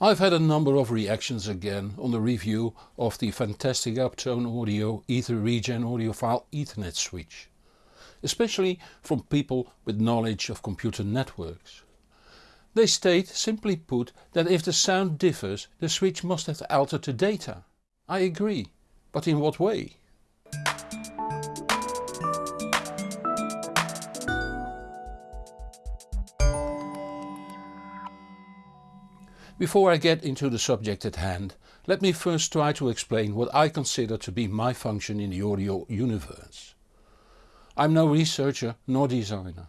I've had a number of reactions again on the review of the fantastic Uptone Audio Ether Regen audiophile Ethernet switch. Especially from people with knowledge of computer networks. They state, simply put, that if the sound differs the switch must have altered the data. I agree, but in what way? Before I get into the subject at hand, let me first try to explain what I consider to be my function in the audio universe. I'm no researcher nor designer.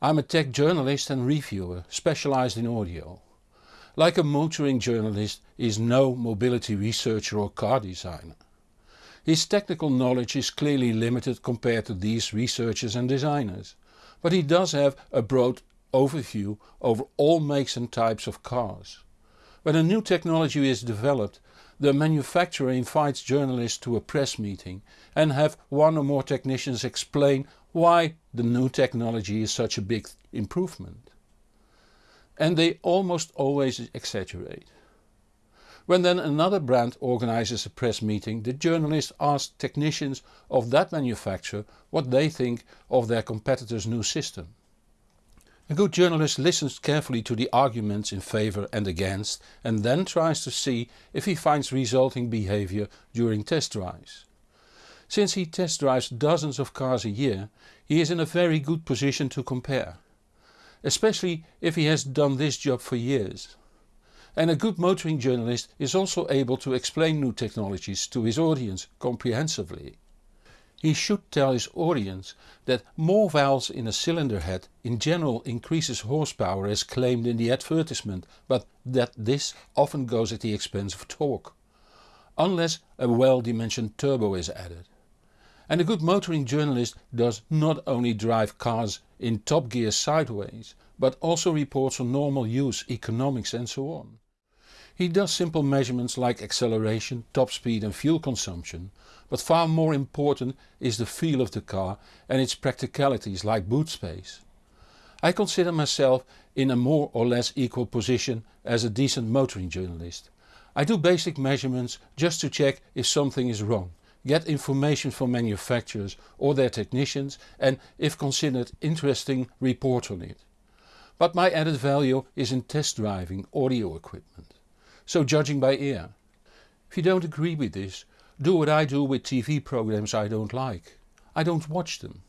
I'm a tech journalist and reviewer specialized in audio. Like a motoring journalist is no mobility researcher or car designer. His technical knowledge is clearly limited compared to these researchers and designers, but he does have a broad overview over all makes and types of cars. When a new technology is developed, the manufacturer invites journalists to a press meeting and have one or more technicians explain why the new technology is such a big improvement. And they almost always exaggerate. When then another brand organizes a press meeting the journalist asks technicians of that manufacturer what they think of their competitor's new system. A good journalist listens carefully to the arguments in favour and against and then tries to see if he finds resulting behaviour during test drives. Since he test drives dozens of cars a year he is in a very good position to compare. Especially if he has done this job for years. And a good motoring journalist is also able to explain new technologies to his audience comprehensively. He should tell his audience that more valves in a cylinder head in general increases horsepower as claimed in the advertisement but that this often goes at the expense of torque. Unless a well dimensioned turbo is added. And a good motoring journalist does not only drive cars in top gear sideways but also reports on normal use, economics and so on. He does simple measurements like acceleration, top speed and fuel consumption, but far more important is the feel of the car and its practicalities like boot space. I consider myself in a more or less equal position as a decent motoring journalist. I do basic measurements just to check if something is wrong, get information from manufacturers or their technicians and if considered interesting report on it. But my added value is in test driving audio equipment so judging by ear. If you don't agree with this, do what I do with TV programs I don't like. I don't watch them.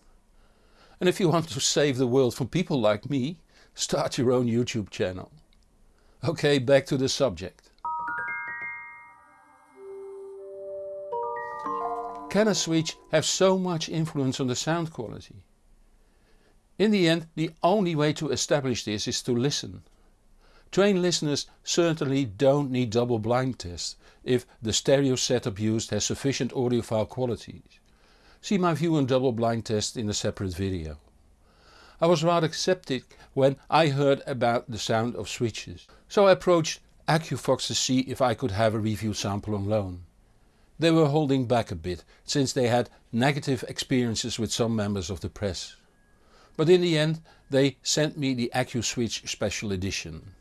And if you want to save the world from people like me, start your own YouTube channel. Ok, back to the subject. Can a switch have so much influence on the sound quality? In the end the only way to establish this is to listen. Trained listeners certainly don't need double blind tests if the stereo setup used has sufficient audiophile qualities. See my view on double blind tests in a separate video. I was rather sceptic when I heard about the sound of switches, so I approached Accufox to see if I could have a review sample on loan. They were holding back a bit since they had negative experiences with some members of the press. But in the end they sent me the AccuSwitch special edition.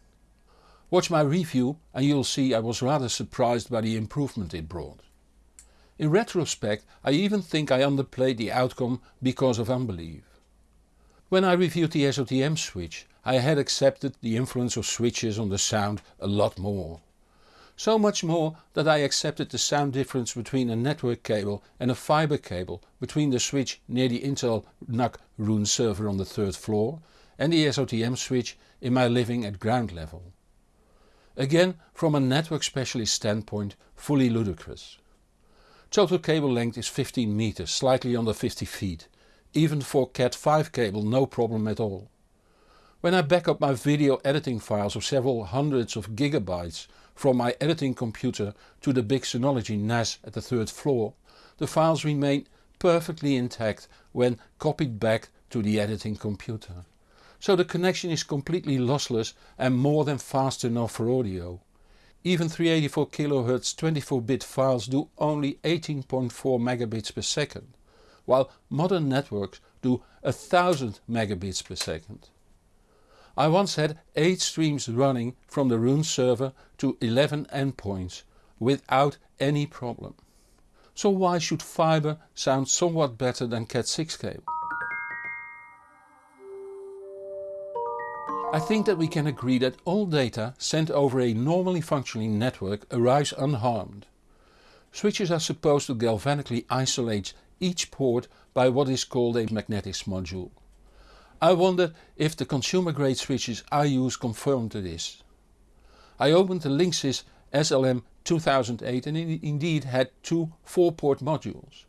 Watch my review and you'll see I was rather surprised by the improvement it brought. In retrospect I even think I underplayed the outcome because of unbelief. When I reviewed the SOTM switch I had accepted the influence of switches on the sound a lot more. So much more that I accepted the sound difference between a network cable and a fiber cable between the switch near the Intel NUC Roon server on the third floor and the SOTM switch in my living at ground level. Again from a network specialist standpoint fully ludicrous. Total cable length is 15 meters, slightly under 50 feet. Even for Cat5 cable no problem at all. When I back up my video editing files of several hundreds of gigabytes from my editing computer to the big Synology NAS at the third floor, the files remain perfectly intact when copied back to the editing computer so the connection is completely lossless and more than fast enough for audio. Even 384 kHz 24-bit files do only 18.4 megabits per second, while modern networks do 1000 megabits per second. I once had 8 streams running from the Roon server to 11 endpoints without any problem. So why should fibre sound somewhat better than Cat6 cable? I think that we can agree that all data sent over a normally functioning network arrives unharmed. Switches are supposed to galvanically isolate each port by what is called a magnetics module. I wonder if the consumer grade switches I use confirm to this. I opened the Linksys SLM 2008 and it indeed had two 4 port modules.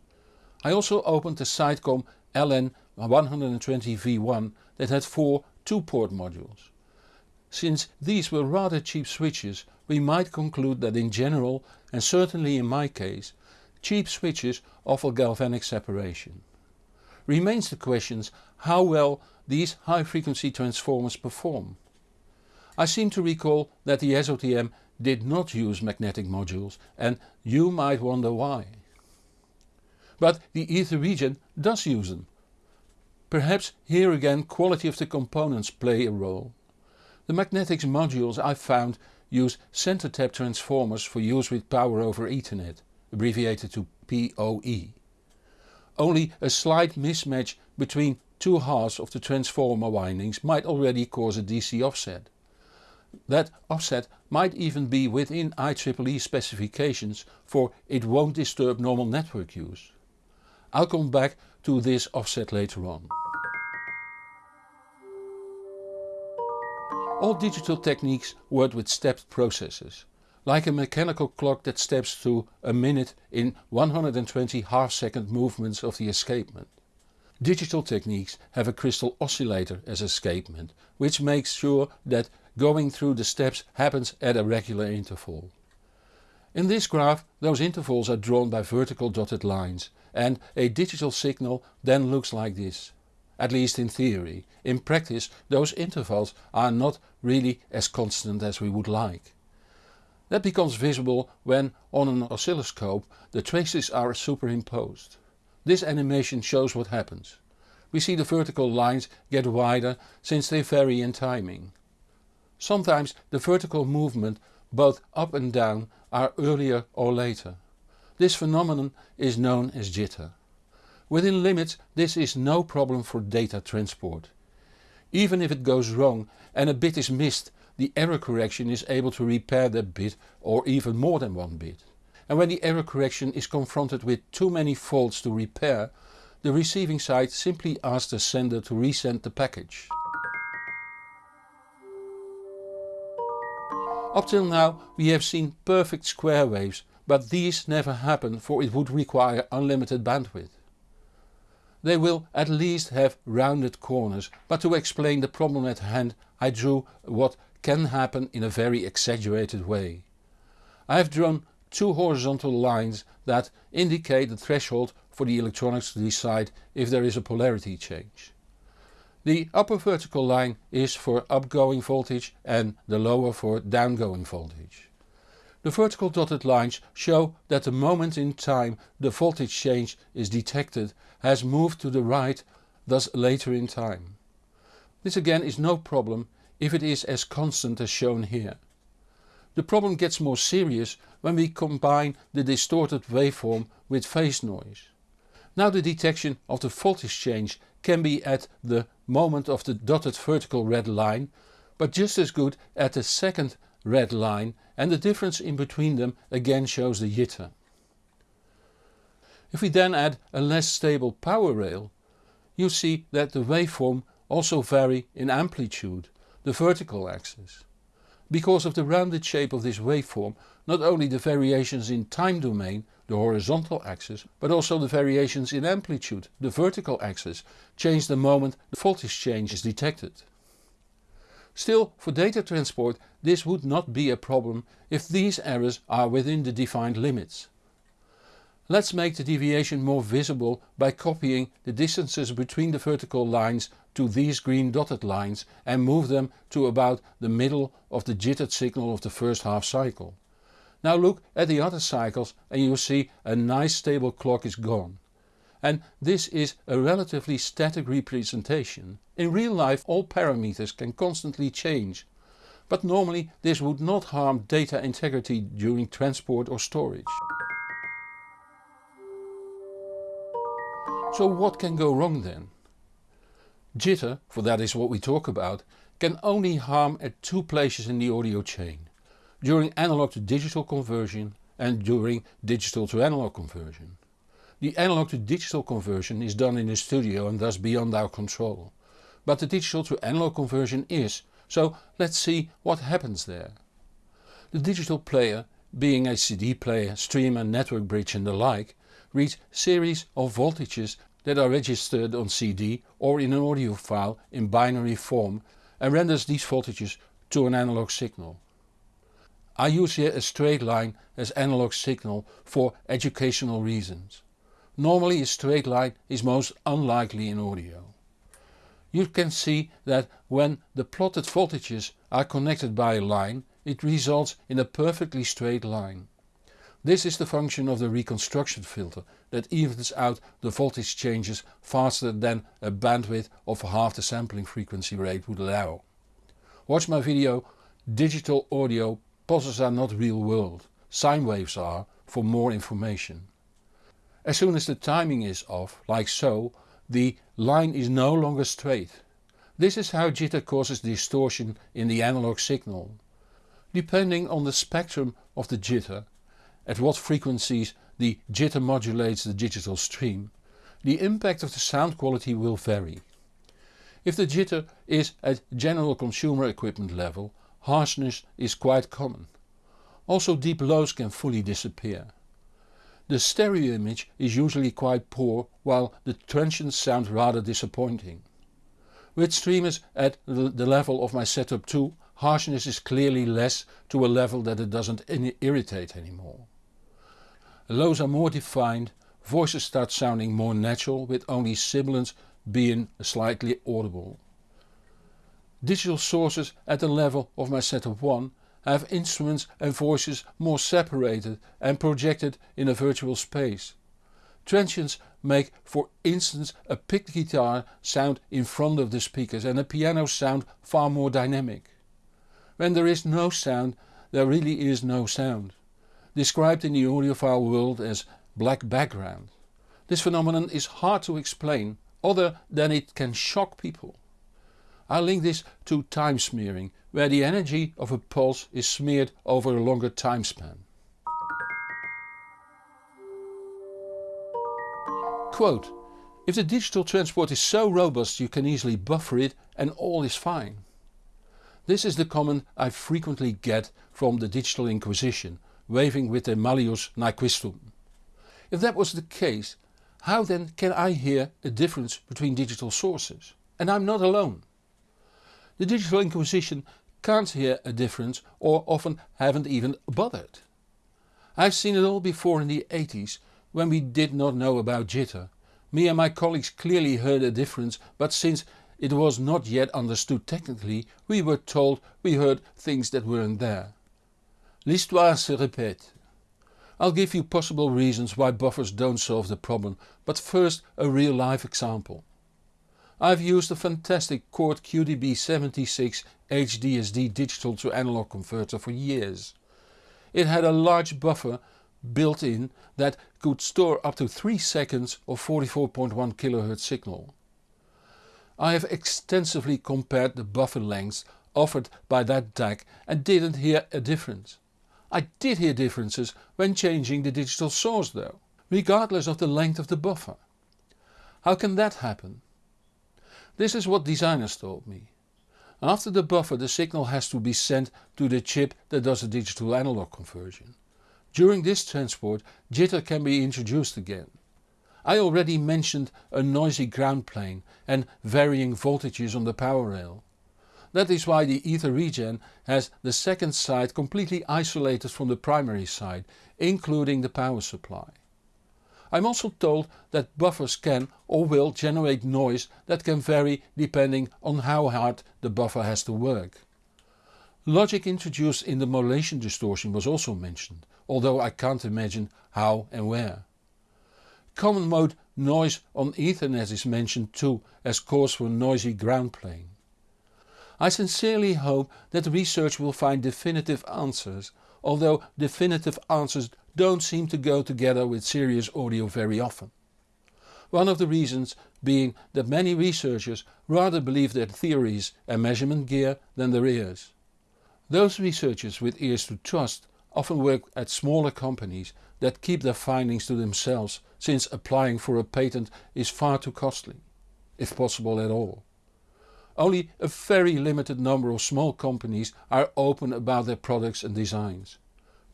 I also opened the Sitecom LN120V1 that had four 2 port modules. Since these were rather cheap switches we might conclude that in general and certainly in my case cheap switches offer galvanic separation. Remains the questions how well these high frequency transformers perform. I seem to recall that the SOTM did not use magnetic modules and you might wonder why. But the EtherREGEN does use them. Perhaps here again quality of the components play a role. The magnetics modules I found use center tap transformers for use with power over ethernet, abbreviated to PoE. Only a slight mismatch between two halves of the transformer windings might already cause a DC offset. That offset might even be within IEEE specifications for it won't disturb normal network use. I'll come back to this offset later on. All digital techniques work with stepped processes, like a mechanical clock that steps through a minute in 120 half second movements of the escapement. Digital techniques have a crystal oscillator as escapement, which makes sure that going through the steps happens at a regular interval. In this graph those intervals are drawn by vertical dotted lines and a digital signal then looks like this. At least in theory. In practice those intervals are not really as constant as we would like. That becomes visible when on an oscilloscope the traces are superimposed. This animation shows what happens. We see the vertical lines get wider since they vary in timing. Sometimes the vertical movement both up and down are earlier or later. This phenomenon is known as jitter. Within limits this is no problem for data transport. Even if it goes wrong and a bit is missed the error correction is able to repair that bit or even more than one bit and when the error correction is confronted with too many faults to repair, the receiving side simply asks the sender to resend the package. Up till now we have seen perfect square waves, but these never happen for it would require unlimited bandwidth. They will at least have rounded corners, but to explain the problem at hand I drew what can happen in a very exaggerated way. I have drawn two horizontal lines that indicate the threshold for the electronics to decide if there is a polarity change. The upper vertical line is for upgoing voltage and the lower for downgoing voltage. The vertical dotted lines show that the moment in time the voltage change is detected has moved to the right thus later in time. This again is no problem if it is as constant as shown here. The problem gets more serious when we combine the distorted waveform with phase noise. Now the detection of the voltage change can be at the moment of the dotted vertical red line but just as good at the second red line and the difference in between them again shows the jitter. If we then add a less stable power rail you see that the waveform also vary in amplitude, the vertical axis. Because of the rounded shape of this waveform not only the variations in time domain, the horizontal axis, but also the variations in amplitude, the vertical axis, change the moment the voltage change is detected. Still for data transport this would not be a problem if these errors are within the defined limits. Let's make the deviation more visible by copying the distances between the vertical lines to these green dotted lines and move them to about the middle of the jittered signal of the first half cycle. Now look at the other cycles and you see a nice stable clock is gone. and this is a relatively static representation. In real life all parameters can constantly change, but normally this would not harm data integrity during transport or storage. So what can go wrong then? Jitter, for that is what we talk about, can only harm at two places in the audio chain. During analog to digital conversion and during digital to analog conversion. The analog to digital conversion is done in the studio and thus beyond our control. But the digital to analog conversion is, so let's see what happens there. The digital player, being a CD player, streamer, network bridge and the like, reads series of voltages that are registered on CD or in an audio file in binary form and renders these voltages to an analog signal. I use here a straight line as analog signal for educational reasons. Normally a straight line is most unlikely in audio. You can see that when the plotted voltages are connected by a line it results in a perfectly straight line. This is the function of the reconstruction filter that evens out the voltage changes faster than a bandwidth of half the sampling frequency rate would allow. Watch my video Digital Audio Pulses are not real world, sine waves are for more information. As soon as the timing is off, like so, the line is no longer straight. This is how jitter causes distortion in the analog signal. Depending on the spectrum of the jitter, at what frequencies the jitter modulates the digital stream, the impact of the sound quality will vary. If the jitter is at general consumer equipment level harshness is quite common. Also deep lows can fully disappear. The stereo image is usually quite poor while the transients sound rather disappointing. With streamers at the level of my setup 2 harshness is clearly less to a level that it doesn't irritate anymore. Lows are more defined, voices start sounding more natural with only sibilants being slightly audible. Digital sources at the level of my setup 1 have instruments and voices more separated and projected in a virtual space. Transients make for instance a picked guitar sound in front of the speakers and a piano sound far more dynamic. When there is no sound there really is no sound, described in the audiophile world as black background. This phenomenon is hard to explain other than it can shock people. I link this to time smearing, where the energy of a pulse is smeared over a longer time span. Quote, if the digital transport is so robust you can easily buffer it and all is fine. This is the comment I frequently get from the Digital Inquisition, waving with their Malleus Nyquistum. If that was the case, how then can I hear a difference between digital sources? And I'm not alone. The Digital Inquisition can't hear a difference or often haven't even bothered. I've seen it all before in the 80s when we did not know about jitter. Me and my colleagues clearly heard a difference but since it was not yet understood technically we were told we heard things that weren't there. L'histoire se répète. I'll give you possible reasons why buffers don't solve the problem but first a real life example. I've used a fantastic Chord QBD76 HDSD digital to analog converter for years. It had a large buffer built in that could store up to 3 seconds of 44.1 kHz signal. I have extensively compared the buffer lengths offered by that DAC and didn't hear a difference. I did hear differences when changing the digital source though, regardless of the length of the buffer. How can that happen? This is what designers told me. After the buffer the signal has to be sent to the chip that does the digital analog conversion. During this transport jitter can be introduced again. I already mentioned a noisy ground plane and varying voltages on the power rail. That is why the ether regen has the second side completely isolated from the primary side, including the power supply. I'm also told that buffers can or will generate noise that can vary depending on how hard the buffer has to work. Logic introduced in the modulation distortion was also mentioned, although I can't imagine how and where. Common mode noise on Ethernet is mentioned too as cause for noisy ground plane. I sincerely hope that research will find definitive answers, although definitive answers don't seem to go together with serious audio very often. One of the reasons being that many researchers rather believe their theories and measurement gear than their ears. Those researchers with ears to trust often work at smaller companies that keep their findings to themselves since applying for a patent is far too costly, if possible at all. Only a very limited number of small companies are open about their products and designs,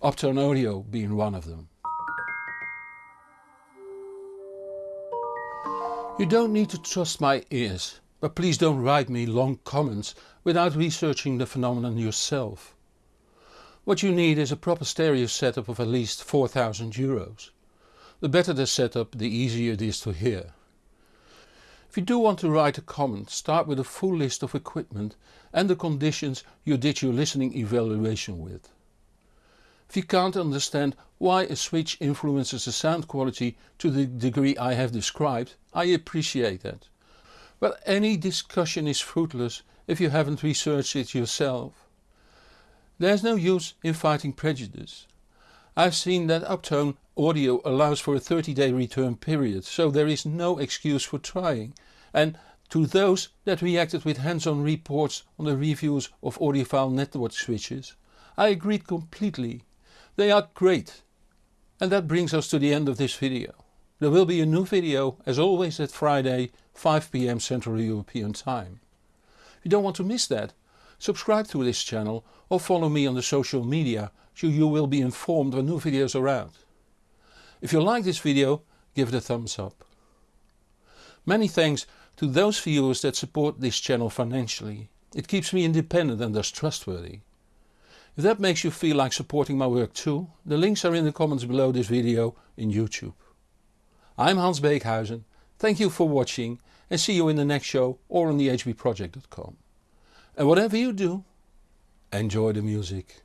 Uptone Audio being one of them. You don't need to trust my ears, but please don't write me long comments without researching the phenomenon yourself. What you need is a proper stereo setup of at least 4000 euros. The better the setup the easier it is to hear. If you do want to write a comment start with a full list of equipment and the conditions you did your listening evaluation with. If you can't understand why a switch influences the sound quality to the degree I have described, I appreciate that. But any discussion is fruitless if you haven't researched it yourself. There's no use in fighting prejudice. I've seen that Uptone audio allows for a 30 day return period so there is no excuse for trying and to those that reacted with hands-on reports on the reviews of audiophile network switches, I agreed completely. They are great. And that brings us to the end of this video. There will be a new video as always at Friday 5pm Central European time. If you don't want to miss that, subscribe to this channel or follow me on the social media so you will be informed when new videos are out. If you like this video give it a thumbs up. Many thanks to those viewers that support this channel financially. It keeps me independent and thus trustworthy. If that makes you feel like supporting my work too, the links are in the comments below this video in YouTube. I'm Hans Beekhuyzen, thank you for watching and see you in the next show or on thehbproject.com. And whatever you do, enjoy the music.